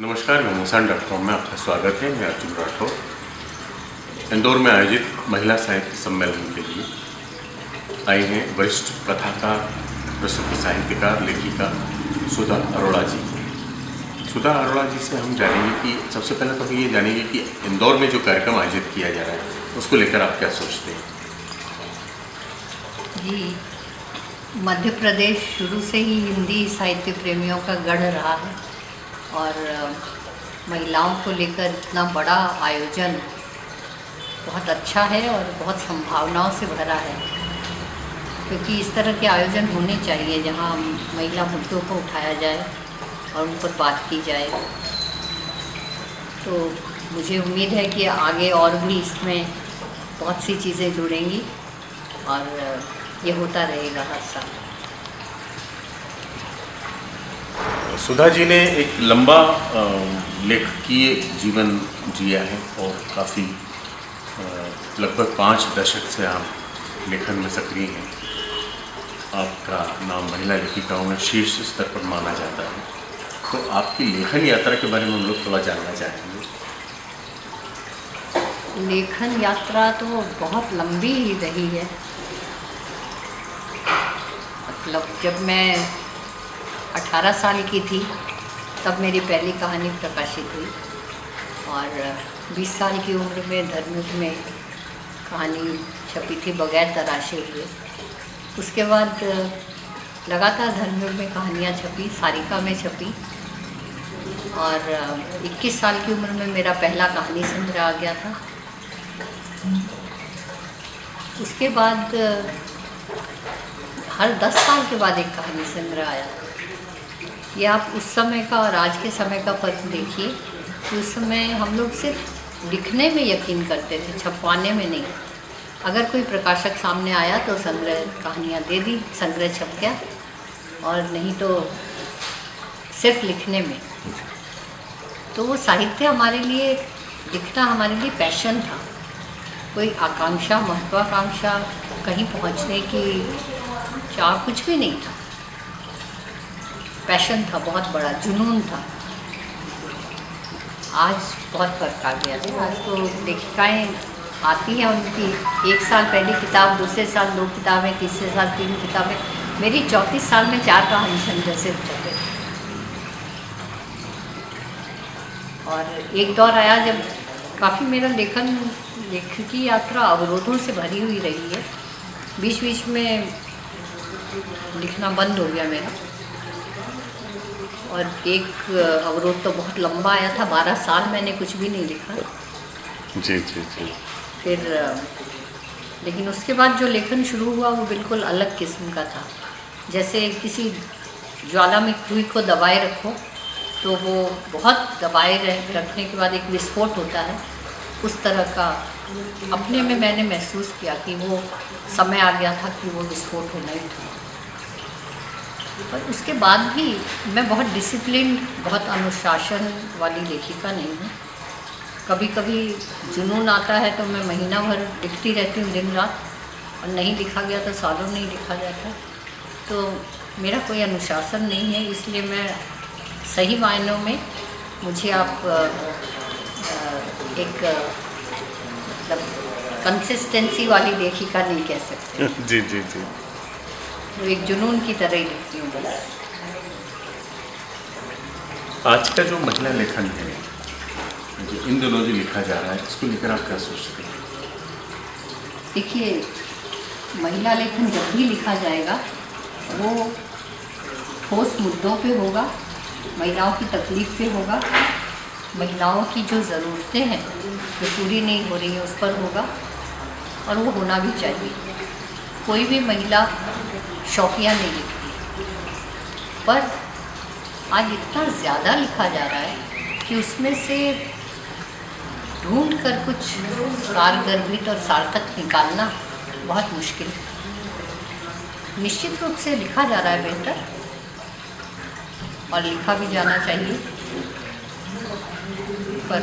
नमस्कार घमासान dot com में आपका स्वागत है। मैं अर्जुन राठौर, इंदौर में आयोजित महिला साहित्य सम्मेलन के लिए आई हैं वरिष्ठ कथाकार, प्रसिद्ध साहित्यकार, लेखिका सुधा अरोड़ा जी। सुधा अरोड़ा जी से हम जानेंगे कि, सबसे पहले तो हम ये जानेंगे कि इंदौर में जो कार्यक्रम आयोजित किया जा रहा है, उसको लेकर आप क्या सोचते हैं? जी, मध्य प्रदेश शुरू से ही हिंदी साहित्य प्रेमियों का गढ़ रहा है। और महिलाओं को लेकर इतना बड़ा आयोजन बहुत अच्छा है और बहुत संभावनाओं से भरा है। क्योंकि इस तरह के आयोजन होने चाहिए जहाँ महिला मुद्दों को उठाया जाए और उन पर बात की जाए। तो मुझे उम्मीद है कि आगे और भी इसमें बहुत सी चीज़ें जुड़ेंगी और ये होता रहेगा हर साल। सुधा जी ने एक लंबा लेखकीय जीवन जिया है और काफ़ी लगभग पाँच दशक से आप लेखन में सक्रिय हैं। आपका नाम महिला लेखिकाओं में शीर्ष स्तर पर माना जाता है। तो आपकी लेखन यात्रा के बारे में हम लोग थोड़ा जानना चाहेंगे। लेखन यात्रा तो बहुत लंबी ही रही है। मतलब जब मैं 18 साल की थी, तब मेरी पहली कहानी प्रकाशित हुई। और 20 साल की उम्र में, धर्मयुग में कहानी छपी थी बगैर तराशे हुए। उसके बाद, लगातार धर्मयुग में कहानियाँ छपी, सारिका में छपी। और 21 साल की उम्र में मेरा पहला कहानी संग्रह आ गया था। उसके बाद, हर दस साल के बाद एक कहानी संग्रह आया। ये आप उस समय का और आज के समय का फ़र्क देखिए उस समय हम लोग सिर्फ़ लिखने में यकीन करते थे, छपवाने में नहीं। अगर कोई प्रकाशक सामने आया तो संग्रह कहानियाँ दे दी, संग्रह छप गया और नहीं तो सिर्फ़ लिखने में। तो वो साहित्य हमारे लिए, लिखना हमारे लिए पैशन था। कोई आकांक्षा, महत्वाकांक्षा कहीं पहुँचने की चाह कुछ भी नहीं था। पैशन था, बहुत बड़ा, जुनून था। आज बहुत फ़र्क आ गया। है आज तो लेखिकाएँ आती हैं उनकी, एक साल पहली किताब, दूसरे साल दो किताबें, तीसरे साल तीन किताबें। मेरी चौंतीस साल में चार कहानी संग्रह से छपे और एक दौर आया जब काफ़ी मेरा लेखन, लेखकी यात्रा अवरोधों से भरी हुई रही है। बीच बीच में लिखना बंद हो गया मेरा। और एक अवरोध तो बहुत लंबा आया था बारह साल मैंने कुछ भी नहीं लिखा। जी जी जी। फिर लेकिन उसके बाद जो लेखन शुरू हुआ वो बिल्कुल अलग किस्म का था। जैसे किसी ज्वाला में खुई को दबाए रखो तो वो बहुत दबाए रखने के बाद एक विस्फोट होता है। उस तरह का अपने में मैंने महसूस किया कि वो समय आ गया था कि वो विस्फोट होना ही था। पर उसके बाद भी मैं बहुत डिसिप्लिन बहुत अनुशासन वाली लेखिका नहीं हूँ। कभी कभी जुनून आता है तो मैं महीना भर लिखती रहती हूँ दिन रात और नहीं लिखा गया तो सालों नहीं लिखा जाता। तो मेरा कोई अनुशासन नहीं है, इसलिए मैं सही मायनों में मुझे आप एक मतलब कंसिस्टेंसी वाली लेखिका नहीं कह सकते। जी जी जी। वो एक जुनून की तरह ही लिखती हूँ बस। आज का जो महिला लेखन है जो इन दिनों जो लिखा जा रहा है इसको लेकर आप क्या सोचते हैं? देखिए महिला लेखन जब भी लिखा जाएगा वो ठोस मुद्दों पे होगा महिलाओं की तकलीफ़ पे होगा महिलाओं की जो ज़रूरतें हैं जो पूरी नहीं हो रही हैं उस पर होगा और वो होना भी चाहिए। कोई भी महिला शौकिया नहीं लिखती। पर आज इतना ज़्यादा लिखा जा रहा है कि उसमें से ढूंढ कर कुछ सारगर्भित और सार्थक निकालना बहुत मुश्किल है। निश्चित रूप से लिखा जा रहा है बेहतर और लिखा भी जाना चाहिए। पर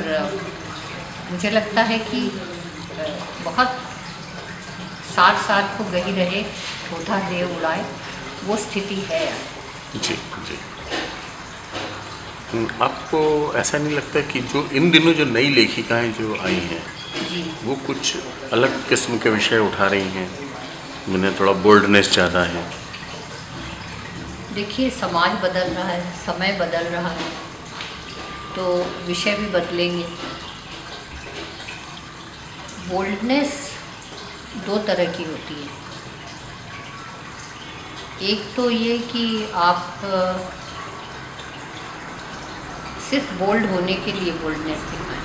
मुझे लगता है कि बहुत साठ साल को गही रहे। छोटा दे उड़ाए वो स्थिति है। जी जी। हम्म, आपको ऐसा नहीं लगता कि जो इन दिनों जो नई लेखिकाएँ जो आई हैं वो कुछ अलग किस्म के विषय उठा रही हैं जिन्हें थोड़ा बोल्डनेस ज़्यादा है? देखिए समाज बदल रहा है समय बदल रहा है तो विषय भी बदलेंगे। बोल्डनेस दो तरह की होती है। एक तो ये कि आप सिर्फ़ बोल्ड होने के लिए बोल्डनेस दिखाएँ।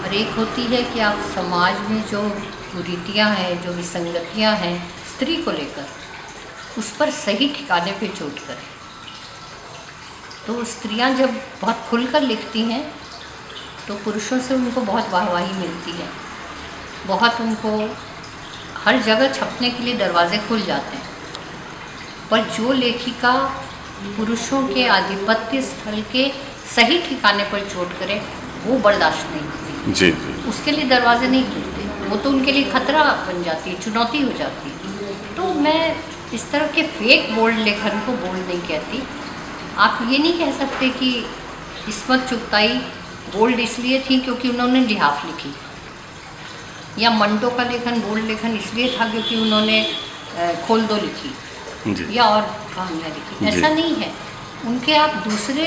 और एक होती है कि आप समाज में जो कुरीतियाँ हैं, जो विसंगतियाँ हैं, स्त्री को लेकर, उस पर सही ठिकाने पे चोट करें। तो स्त्रियाँ जब बहुत खुलकर लिखती हैं तो पुरुषों से उनको बहुत वाहवाही मिलती है। बहुत उनको हर जगह छपने के लिए दरवाजे खुल जाते हैं। पर जो लेखिका पुरुषों के आधिपत्य स्थल के सही ठिकाने पर चोट करे वो बर्दाश्त नहीं होती। जी जी। उसके लिए दरवाजे नहीं खुलते वो तो उनके लिए खतरा बन जाती है चुनौती हो जाती है। तो मैं इस तरह के फेक बोल्ड लेखन को बोल्ड नहीं कहती। आप ये नहीं कह सकते कि इसमत चुगताई बोल्ड इसलिए थी क्योंकि उन्होंने लिहाफ लिखी। या मंटो का लेखन बोल्ड लेखन इसलिए था क्योंकि उन्होंने खोल दो लिखी। या और कहानियाँ लिखी। ऐसा नहीं है। उनके आप दूसरे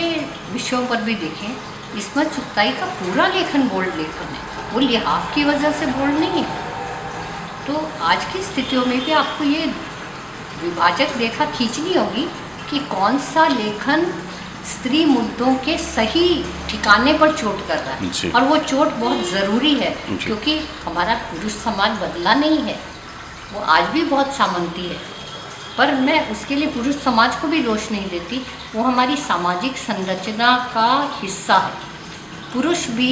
विषयों पर भी देखें इसमें चुगताई का पूरा लेखन बोल्ड लेखन है। वो लिहाफ की वजह से बोल्ड नहीं है। तो आज की स्थितियों में भी आपको ये विभाजक रेखा खींचनी होगी कि कौन सा लेखन स्त्री मुद्दों के सही ठिकाने पर चोट कर रहा है। और वो चोट बहुत ज़रूरी है क्योंकि हमारा पुरुष समाज बदला नहीं है। वो आज भी बहुत सामंती है। पर मैं उसके लिए पुरुष समाज को भी दोष नहीं देती वो हमारी सामाजिक संरचना का हिस्सा है। पुरुष भी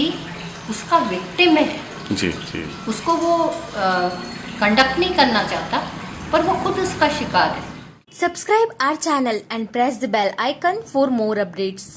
उसका विक्टिम है। जी जी। उसको वो कंडक्ट नहीं करना चाहता पर वो खुद उसका शिकार है। Subscribe our channel and press the bell icon for more updates.